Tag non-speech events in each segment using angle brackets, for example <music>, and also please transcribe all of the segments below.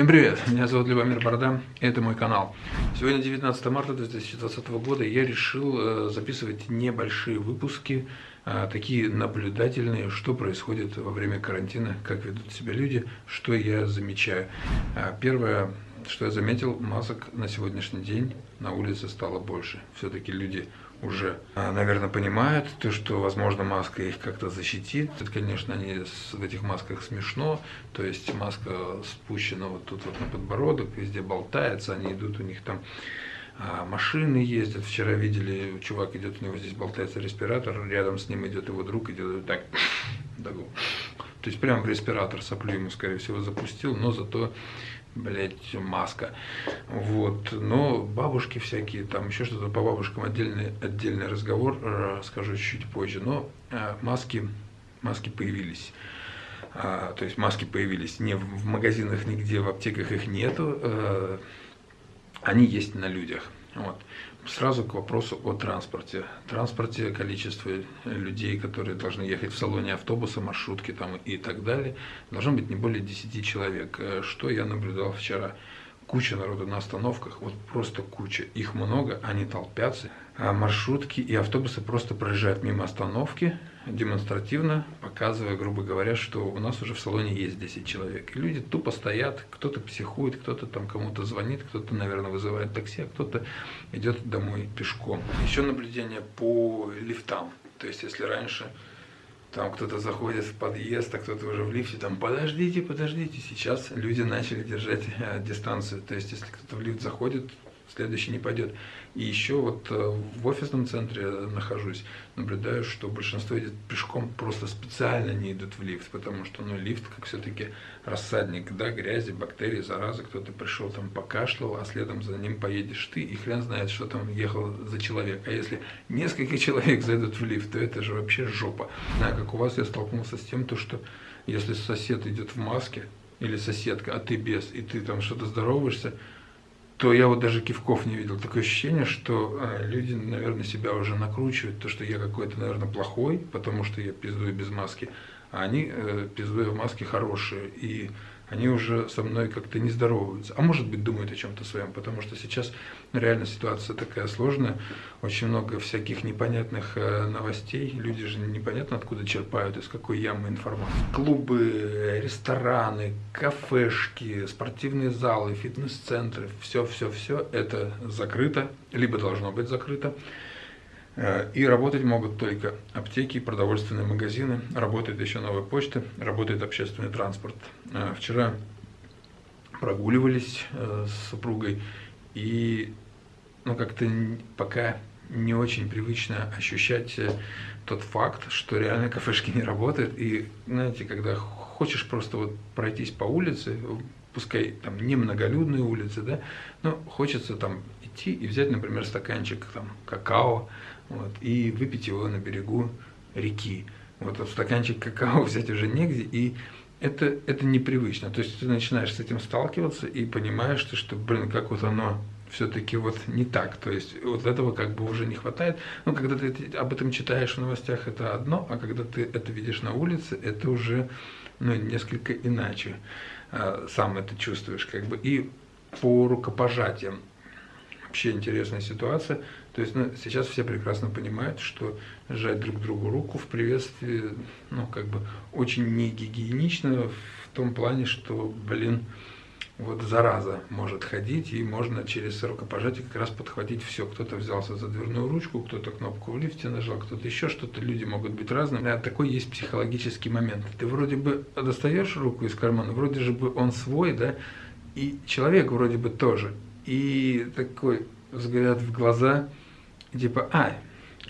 Всем привет, меня зовут Любомир Борода, и это мой канал. Сегодня 19 марта 2020 года, я решил э, записывать небольшие выпуски, э, такие наблюдательные, что происходит во время карантина, как ведут себя люди, что я замечаю. Э, первое, что я заметил, масок на сегодняшний день на улице стало больше. Все-таки люди уже, а, наверное, понимают, то, что, возможно, маска их как-то защитит. Это, конечно, они в этих масках смешно, то есть маска спущена вот тут вот на подбородок, везде болтается, они идут, у них там а, машины ездят. Вчера видели, чувак идет, у него здесь болтается респиратор, рядом с ним идет его друг, идет вот так, <coughs> так то есть прямо в респиратор соплю ему, скорее всего, запустил, но зато блять, маска. Вот. Но бабушки всякие, там еще что-то по бабушкам отдельный, отдельный разговор, расскажу чуть позже. Но э, маски, маски появились. А, то есть маски появились не в магазинах нигде, в аптеках их нету. А, они есть на людях. Вот. Сразу к вопросу о транспорте. Транспорте количество людей, которые должны ехать в салоне автобуса, маршрутки там и так далее, должно быть не более 10 человек. Э, что я наблюдал вчера? Куча народу на остановках, вот просто куча. Их много, они толпятся. А маршрутки и автобусы просто проезжают мимо остановки, демонстративно показывая, грубо говоря, что у нас уже в салоне есть 10 человек. И люди тупо стоят, кто-то психует, кто-то там кому-то звонит, кто-то, наверное, вызывает такси, а кто-то идет домой пешком. Еще наблюдение по лифтам. То есть, если раньше там кто-то заходит в подъезд, а кто-то уже в лифте, там подождите, подождите. Сейчас люди начали держать э, дистанцию. То есть, если кто-то в лифт заходит, следующий не пойдет. И еще вот э, в офисном центре нахожусь, наблюдаю, что большинство идет пешком, просто специально не идут в лифт, потому что ну, лифт как все-таки рассадник, да, грязи, бактерий, заразы, кто-то пришел там покашлял, а следом за ним поедешь ты, и хрен знает, что там ехал за человек. А если несколько человек зайдут в лифт, то это же вообще жопа. Знаю, как у вас я столкнулся с тем, то, что если сосед идет в маске, или соседка, а ты без, и ты там что-то здороваешься, то я вот даже кивков не видел. Такое ощущение, что э, люди, наверное, себя уже накручивают, то, что я какой-то, наверное, плохой, потому что я пиздую без маски, а они, э, пиздуя в маске, хорошие. И они уже со мной как-то не здороваются. А может быть, думают о чем-то своем, потому что сейчас реально ситуация такая сложная, очень много всяких непонятных э, новостей, люди же непонятно откуда черпают, из какой ямы информации. Клубы, рестораны, кафешки, спортивные залы, фитнес-центры, все-все-все это закрыто, либо должно быть закрыто. Э, и работать могут только аптеки, продовольственные магазины, работает еще новая почта, работает общественный транспорт. Э, вчера прогуливались э, с супругой, и ну, как-то пока не очень привычно ощущать тот факт, что реально кафешки не работают. И, знаете, когда хочешь просто вот пройтись по улице, пускай там не многолюдные улицы, да, но хочется там идти и взять, например, стаканчик там какао, вот, и выпить его на берегу реки. Вот, вот стаканчик какао <laughs> взять уже негде, и это, это непривычно. То есть ты начинаешь с этим сталкиваться и понимаешь, что, что блин, как вот оно все-таки вот не так. То есть вот этого как бы уже не хватает. Ну, когда ты об этом читаешь в новостях, это одно, а когда ты это видишь на улице, это уже ну, несколько иначе. А, сам это чувствуешь как бы. И по рукопожатиям вообще интересная ситуация. То есть ну, сейчас все прекрасно понимают, что сжать друг другу руку в приветствии, ну, как бы очень не гигиенично в том плане, что, блин, вот зараза может ходить, и можно через рукопожатие как раз подхватить все. Кто-то взялся за дверную ручку, кто-то кнопку в лифте нажал, кто-то еще что-то. Люди могут быть разными. А такой есть психологический момент. Ты вроде бы достаешь руку из кармана, вроде же бы он свой, да, и человек вроде бы тоже. И такой взгляд в глаза, типа, а,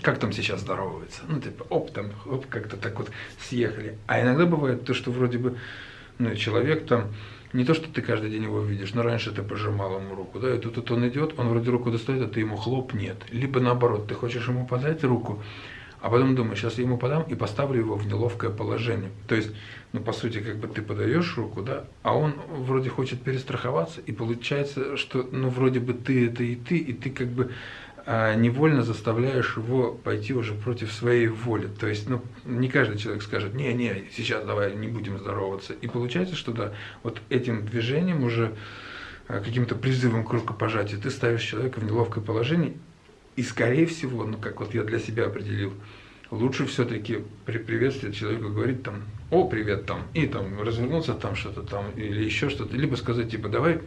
как там сейчас здороваются? Ну, типа, оп, там, оп, как-то так вот съехали. А иногда бывает то, что вроде бы, ну, человек там, не то, что ты каждый день его видишь, но раньше ты пожимал ему руку, да, и тут, тут он идет, он вроде руку достает, а ты ему хлоп, нет. Либо наоборот, ты хочешь ему подать руку, а потом думаешь, сейчас я ему подам и поставлю его в неловкое положение. То есть, ну, по сути, как бы ты подаешь руку, да, а он вроде хочет перестраховаться, и получается, что, ну, вроде бы ты это и ты, и ты как бы а невольно заставляешь его пойти уже против своей воли. То есть, ну, не каждый человек скажет, не, не, сейчас давай не будем здороваться. И получается, что да, вот этим движением уже а, каким-то призывом к рукопожатию ты ставишь человека в неловкое положение. И, скорее всего, ну, как вот я для себя определил, лучше все-таки при приветствии человеку говорить там, о, привет там, и там развернуться там что-то там, или еще что-то, либо сказать типа, давай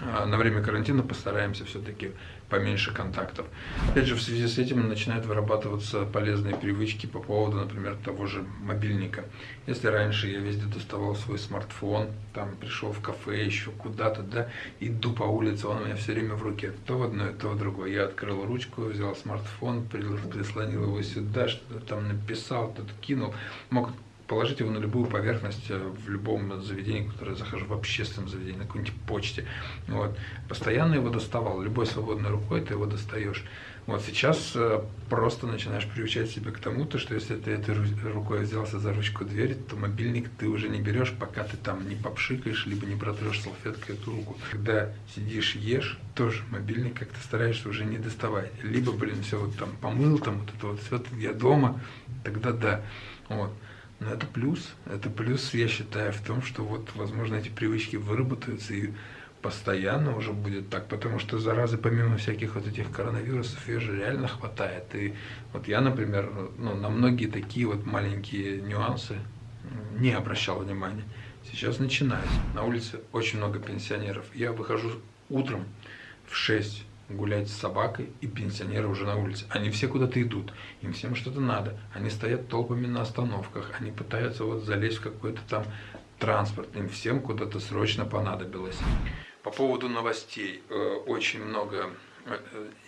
на время карантина постараемся все-таки поменьше контактов. Опять же, в связи с этим начинают вырабатываться полезные привычки по поводу, например, того же мобильника. Если раньше я везде доставал свой смартфон, там пришел в кафе, еще куда-то, да, иду по улице, он у меня все время в руке, то в одно, то в другое. Я открыл ручку, взял смартфон, прислонил его сюда, что-то там написал, что-то кинул. Мог положить его на любую поверхность э, в любом заведении, которое я захожу, в общественном заведении, на какой-нибудь почте. Вот. Постоянно его доставал, любой свободной рукой ты его достаешь. Вот сейчас э, просто начинаешь приучать себя к тому, то, что если ты этой рукой взялся за ручку двери, то мобильник ты уже не берешь, пока ты там не попшикаешь, либо не протрешь салфеткой эту руку. Когда сидишь, ешь, тоже мобильник как-то стараешься уже не доставать. Либо, блин, все вот там помыл, там вот это вот все, я дома, тогда да. Вот. Но это плюс. Это плюс, я считаю, в том, что вот, возможно, эти привычки выработаются и постоянно уже будет так, потому что заразы помимо всяких вот этих коронавирусов ее же реально хватает. И вот я, например, ну, на многие такие вот маленькие нюансы не обращал внимания. Сейчас начинается. На улице очень много пенсионеров. Я выхожу утром в 6 гулять с собакой, и пенсионеры уже на улице. Они все куда-то идут, им всем что-то надо. Они стоят толпами на остановках, они пытаются вот залезть в какой-то там транспорт, им всем куда-то срочно понадобилось. По поводу новостей, э, очень много э,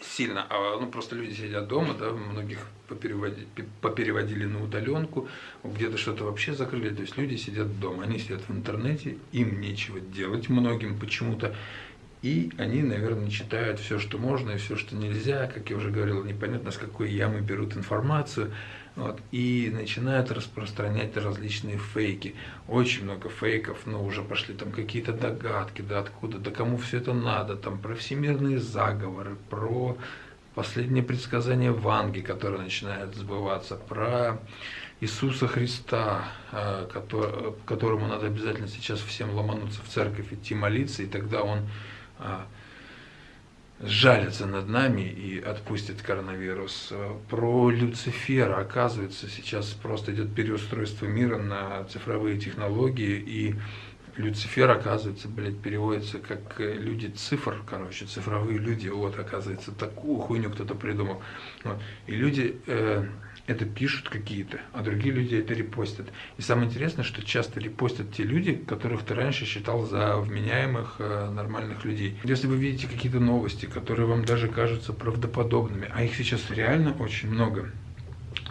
сильно, а, ну просто люди сидят дома, да, многих попереводили, попереводили на удаленку, где-то что-то вообще закрыли, то есть люди сидят дома, они сидят в интернете, им нечего делать многим почему-то, и они, наверное, читают все, что можно и все, что нельзя, как я уже говорил, непонятно с какой ямы берут информацию, вот, и начинают распространять различные фейки. Очень много фейков, но уже пошли там какие-то догадки, да откуда, да кому все это надо, там про всемирные заговоры, про последнее предсказание Ванги, которое начинает сбываться, про Иисуса Христа, э, которому надо обязательно сейчас всем ломануться в церковь, идти молиться, и тогда он сжалится над нами и отпустит коронавирус. Про Люцифера, оказывается, сейчас просто идет переустройство мира на цифровые технологии, и Люцифер, оказывается, блядь, переводится как люди цифр, короче, цифровые люди, вот, оказывается, такую хуйню кто-то придумал. Вот. И люди э, это пишут какие-то, а другие люди это репостят. И самое интересное, что часто репостят те люди, которых ты раньше считал за вменяемых, э, нормальных людей. Если вы видите какие-то новости, которые вам даже кажутся правдоподобными, а их сейчас реально очень много,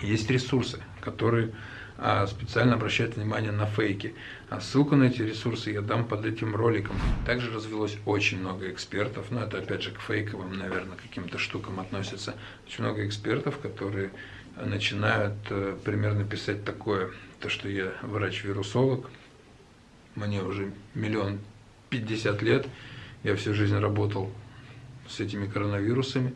есть ресурсы, которые а, специально обращают внимание на фейки. А ссылку на эти ресурсы я дам под этим роликом. Также развелось очень много экспертов, но это опять же к фейковым, наверное, каким-то штукам относится. Очень много экспертов, которые начинают э, примерно писать такое, то что я врач-вирусолог, мне уже миллион пятьдесят лет, я всю жизнь работал с этими коронавирусами,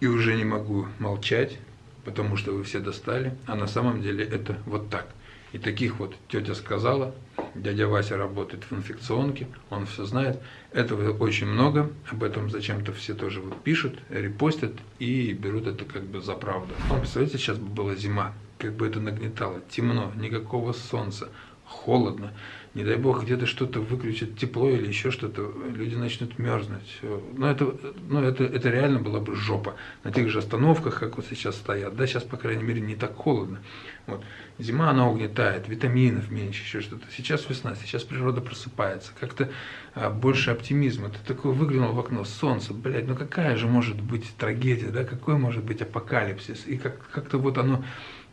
и уже не могу молчать, потому что вы все достали, а на самом деле это вот так. И таких вот тетя сказала, дядя Вася работает в инфекционке, он все знает. Этого очень много, об этом зачем-то все тоже вот пишут, репостят и берут это как бы за правду. Ну, представляете, сейчас бы была зима, как бы это нагнетало, темно, никакого солнца, холодно, не дай бог где-то что-то выключат тепло или еще что-то, люди начнут мерзнуть. Но это, ну, это, это реально была бы жопа. На тех же остановках, как вот сейчас стоят, да, сейчас, по крайней мере, не так холодно. Вот. Зима, она угнетает, витаминов меньше, еще что-то. Сейчас весна, сейчас природа просыпается, как-то а, больше оптимизма. Ты такой выглянул в окно, солнце, блядь, ну какая же может быть трагедия, да, какой может быть апокалипсис. И как- как-то вот оно,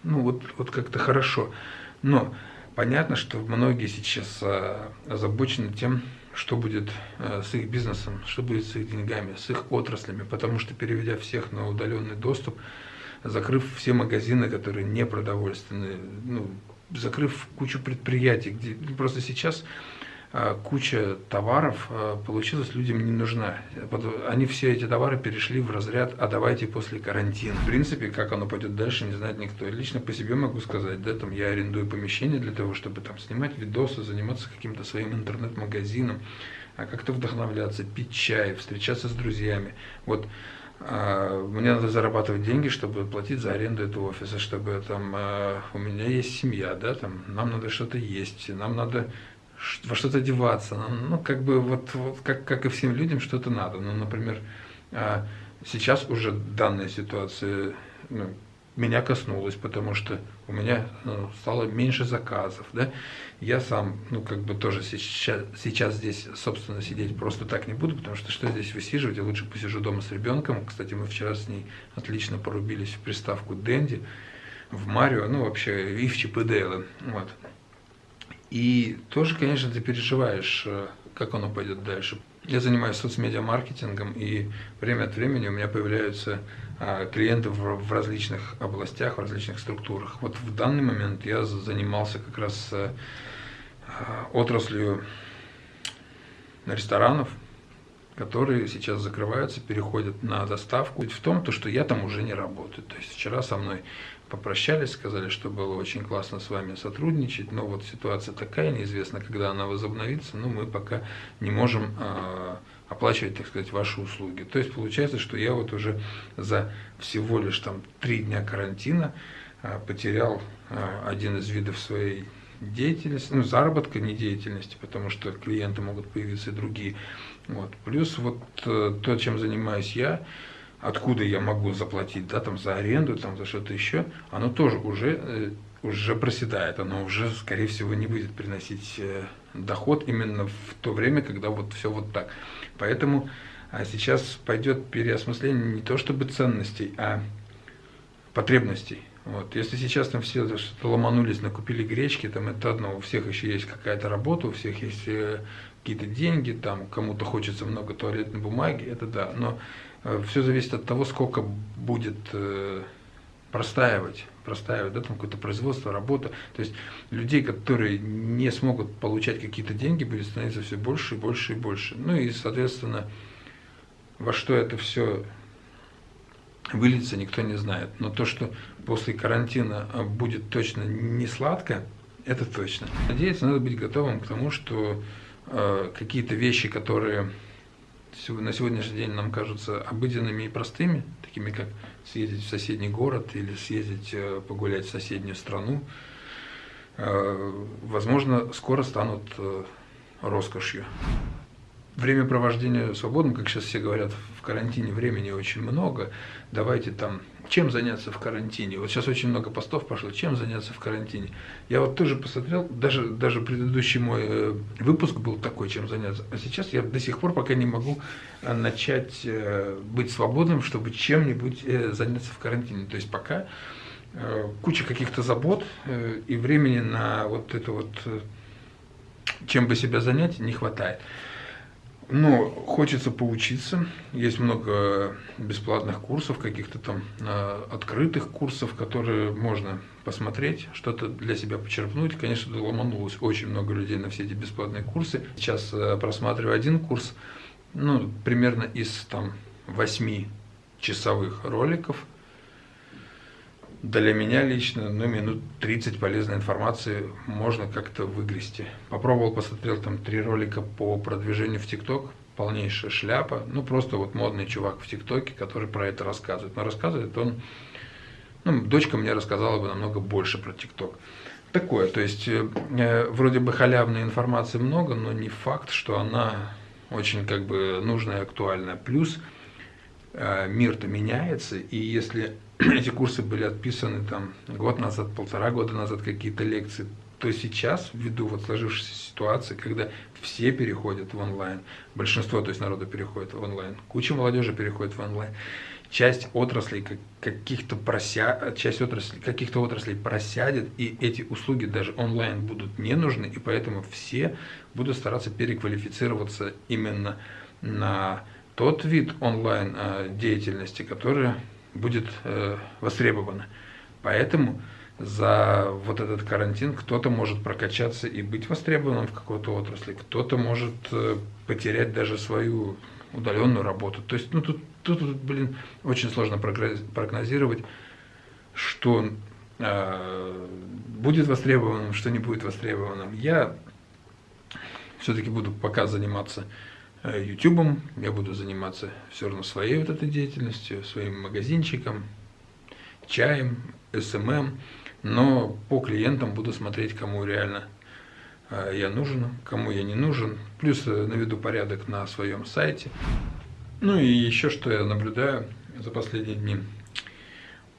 ну вот, вот как-то хорошо. Но Понятно, что многие сейчас а, озабочены тем, что будет а, с их бизнесом, что будет с их деньгами, с их отраслями, потому что переведя всех на удаленный доступ, закрыв все магазины, которые не продовольственные, ну, закрыв кучу предприятий, где просто сейчас куча товаров а, получилась людям не нужна. Они все эти товары перешли в разряд «а давайте после карантина». В принципе, как оно пойдет дальше, не знает никто. Лично по себе могу сказать, да, там я арендую помещение для того, чтобы там снимать видосы, заниматься каким-то своим интернет-магазином, а как-то вдохновляться, пить чай, встречаться с друзьями. Вот мне надо зарабатывать деньги, чтобы платить за аренду этого офиса, чтобы там у меня есть семья, да, там нам надо что-то есть, нам надо во что-то одеваться. Ну, ну, как бы вот, вот как, как и всем людям что-то надо. Ну, например, а, сейчас уже данная ситуация ну, меня коснулась, потому что у меня ну, стало меньше заказов, да. Я сам, ну, как бы тоже сейчас, сейчас здесь, собственно, сидеть просто так не буду, потому что что здесь высиживать, я лучше посижу дома с ребенком. Кстати, мы вчера с ней отлично порубились в приставку Дэнди, в Марио, ну, вообще, и в Чип и Дейла, вот. И тоже, конечно, ты переживаешь, э, как оно пойдет дальше. Я занимаюсь соцмедиа-маркетингом, и время от времени у меня появляются а, клиенты в, различных областях, в различных структурах. Вот в данный момент я занимался как раз э, а, отраслью ресторанов, которые сейчас закрываются, переходят на доставку. Ведь в том, то, что я там уже не работаю. То есть вчера со мной попрощались, сказали, что было очень классно с вами сотрудничать, но вот ситуация такая, неизвестно, когда она возобновится, но мы пока не можем э, оплачивать, так сказать, ваши услуги. То есть получается, что я вот уже за всего лишь там три дня карантина э, потерял э, один из видов своей деятельности, ну, заработка, не деятельности, потому что клиенты могут появиться и другие. Вот. Плюс вот э, то, чем занимаюсь я, откуда я могу заплатить, да, там за аренду, там за что-то еще, оно тоже уже, э, уже проседает, оно уже, скорее всего, не будет приносить э, доход именно в то время, когда вот все вот так. Поэтому а сейчас пойдет переосмысление не то чтобы ценностей, а потребностей. Вот. Если сейчас там все что-то ломанулись, накупили гречки, там это одно, у всех еще есть какая-то работа, у всех есть какие-то деньги, там кому-то хочется много туалетной бумаги, это да, но э, все зависит от того, сколько будет э, простаивать, простаивать, да, там какое-то производство, работа. То есть людей, которые не смогут получать какие-то деньги, будет становиться все больше и больше и больше. Ну и, соответственно, во что это все выльется, никто не знает. Но то, что после карантина а, будет точно не сладко, это точно. Надеяться, надо быть готовым к тому, что э, какие-то вещи, которые на сегодняшний день нам кажутся обыденными и простыми, такими как съездить в соседний город или съездить э, погулять в соседнюю страну, э, возможно, скоро станут э, роскошью. Время провождения свободным, как сейчас все говорят, карантине времени очень много. Давайте там, чем заняться в карантине? Вот сейчас очень много постов пошло, чем заняться в карантине? Я вот тоже посмотрел, даже, даже предыдущий мой э, выпуск был такой, чем заняться. А сейчас я до сих пор пока не могу э, начать э, быть свободным, чтобы чем-нибудь заняться в карантине. То есть пока куча каких-то забот и времени на вот это вот, чем бы себя занять, не хватает. Но хочется поучиться. Есть много бесплатных курсов, каких-то там э, открытых курсов, которые можно посмотреть, что-то для себя почерпнуть. Конечно, ломанулось очень много людей на все эти бесплатные курсы. Сейчас э, просматриваю один курс, ну, примерно из там 8 часовых роликов – для меня лично, ну, минут 30 полезной информации можно как-то выгрести. Попробовал, посмотрел там три ролика по продвижению в ТикТок, полнейшая шляпа. Ну, просто вот модный чувак в ТикТоке, который про это рассказывает. Но рассказывает он, ну, дочка мне рассказала бы намного больше про ТикТок. Такое, то есть, э, э, вроде бы халявной информации много, но не факт, что она очень как бы нужная и актуальная. Плюс мир-то меняется, и если <clears throat> эти курсы были отписаны там год назад, полтора года назад какие-то лекции, то сейчас, ввиду вот сложившейся ситуации, когда все переходят в онлайн, большинство, то есть народа переходит в онлайн, куча молодежи переходит в онлайн, часть отраслей каких-то прося... часть отраслей, каких-то отраслей просядет, и эти услуги даже онлайн будут не нужны, и поэтому все будут стараться переквалифицироваться именно на тот вид онлайн а, деятельности, который будет э, востребовано. Поэтому за вот этот карантин кто-то может прокачаться и быть востребованным в какой-то отрасли, кто-то может э, потерять даже свою удаленную работу. То есть, ну тут, тут, блин, очень сложно прогнозировать, что э, будет востребованным, что не будет востребованным. Я все-таки буду пока заниматься YouTube, э, я буду заниматься все равно своей вот этой деятельностью, своим магазинчиком, чаем, SMM, но по клиентам буду смотреть, кому реально э, я нужен, кому я не нужен, плюс э, наведу порядок на своем сайте. Ну и еще что я наблюдаю за последние дни.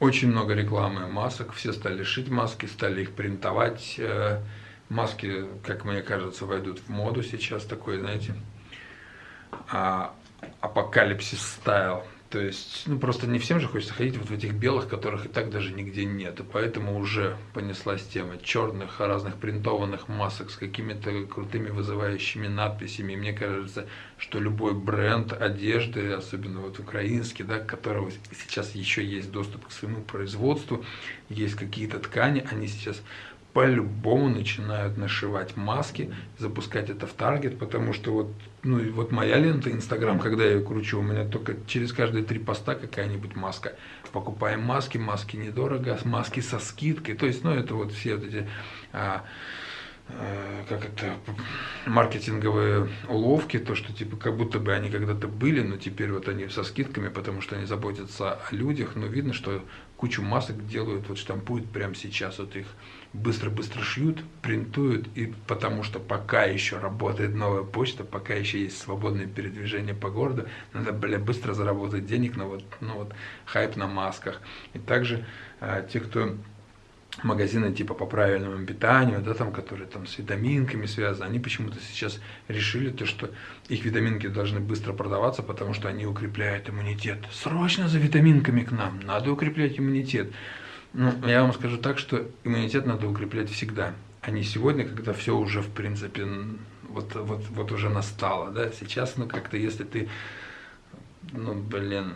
Очень много рекламы масок, все стали шить маски, стали их принтовать. Маски, как мне кажется, войдут в моду сейчас такой, знаете, а, апокалипсис стайл. То есть, ну просто не всем же хочется ходить вот в этих белых, которых и так даже нигде нет. И поэтому уже понеслась тема черных, разных принтованных масок с какими-то крутыми вызывающими надписями. И мне кажется, что любой бренд одежды, особенно вот украинский, да, которого сейчас еще есть доступ к своему производству, есть какие-то ткани, они сейчас по-любому начинают нашивать маски, запускать это в таргет, потому что вот, ну, и вот моя лента Инстаграм, когда я ее кручу, у меня только через каждые три поста какая-нибудь маска. Покупаем маски, маски недорого, маски со скидкой, то есть, ну, это вот все вот эти... А, Э, как это, маркетинговые уловки, то, что типа как будто бы они когда-то были, но теперь вот они со скидками, потому что они заботятся о людях, но видно, что кучу масок делают, вот штампуют прямо сейчас, вот их быстро-быстро шьют, принтуют, и потому что пока еще работает новая почта, пока еще есть свободное передвижение по городу, надо, бля, быстро заработать денег на вот, ну вот, хайп на масках. И также а, те, кто магазины типа по правильному питанию, да, там, которые там с витаминками связаны, они почему-то сейчас решили то, что их витаминки должны быстро продаваться, потому что они укрепляют иммунитет. Срочно за витаминками к нам, надо укреплять иммунитет. Ну, я вам скажу так, что иммунитет надо укреплять всегда, а не сегодня, когда все уже, в принципе, вот, вот, вот уже настало, да, сейчас, ну, как-то, если ты, ну, блин,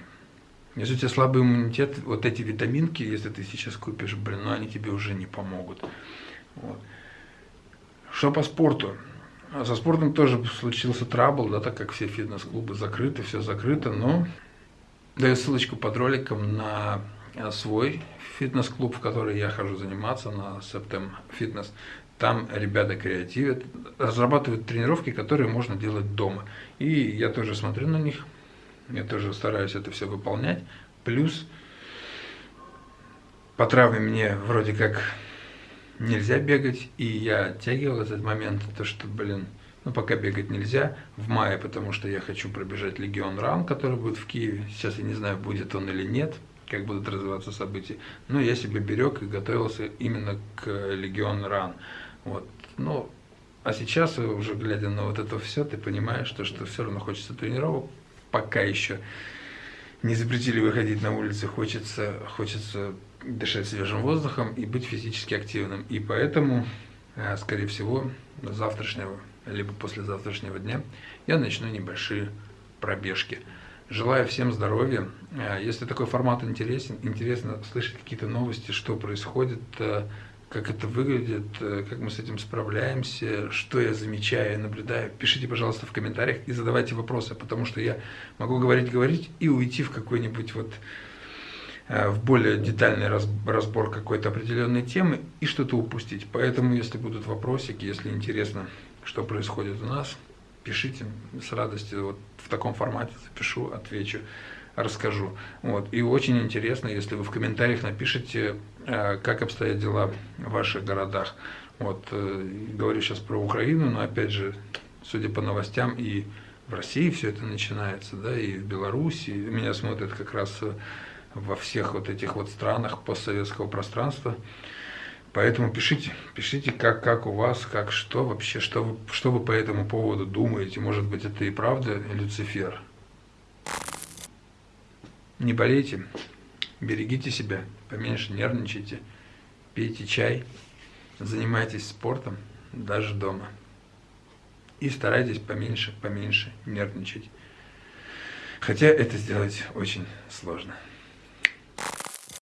если у тебя слабый иммунитет, вот эти витаминки, если ты сейчас купишь, блин, ну они тебе уже не помогут. Вот. Что по спорту? Со спортом тоже случился трабл, да, так как все фитнес-клубы закрыты, все закрыто, но даю ссылочку под роликом на свой фитнес-клуб, в который я хожу заниматься, на Septem Fitness. Там ребята креативят, разрабатывают тренировки, которые можно делать дома. И я тоже смотрю на них, я тоже стараюсь это все выполнять. Плюс по травме мне вроде как нельзя бегать, и я оттягивал этот момент, то что, блин, ну пока бегать нельзя, в мае, потому что я хочу пробежать Легион Ран, который будет в Киеве, сейчас я не знаю, будет он или нет, как будут развиваться события, но я себе берег и готовился именно к Легион Ран, вот, ну, а сейчас, уже глядя на вот это все, ты понимаешь, что, что все равно хочется тренировок, пока еще не запретили выходить на улицы, хочется, хочется дышать свежим воздухом и быть физически активным. И поэтому, э, скорее всего, завтрашнего, либо послезавтрашнего дня я начну небольшие пробежки. Желаю всем здоровья. Э, если такой формат интересен, интересно слышать какие-то новости, что происходит, э, как это выглядит, э, как мы с этим справляемся, что я замечаю, и наблюдаю. Пишите, пожалуйста, в комментариях и задавайте вопросы, потому что я могу говорить-говорить и уйти в какой-нибудь вот в более детальный разбор какой-то определенной темы и что-то упустить. Поэтому, если будут вопросики, если интересно, что происходит у нас, пишите с радостью. Вот в таком формате запишу, отвечу расскажу. Вот. И очень интересно, если вы в комментариях напишите, э, как обстоят дела в ваших городах. Вот. Э, говорю сейчас про Украину, но опять же, судя по новостям, и в России все это начинается, да, и в Беларуси. Меня смотрят как раз во всех вот этих вот странах постсоветского пространства. Поэтому пишите, пишите, как, как у вас, как что вообще, что вы, что вы по этому поводу думаете. Может быть, это и правда Люцифер. Не болейте, берегите себя, поменьше нервничайте, пейте чай, занимайтесь спортом, даже дома. И старайтесь поменьше, поменьше нервничать. Хотя это сделать очень сложно.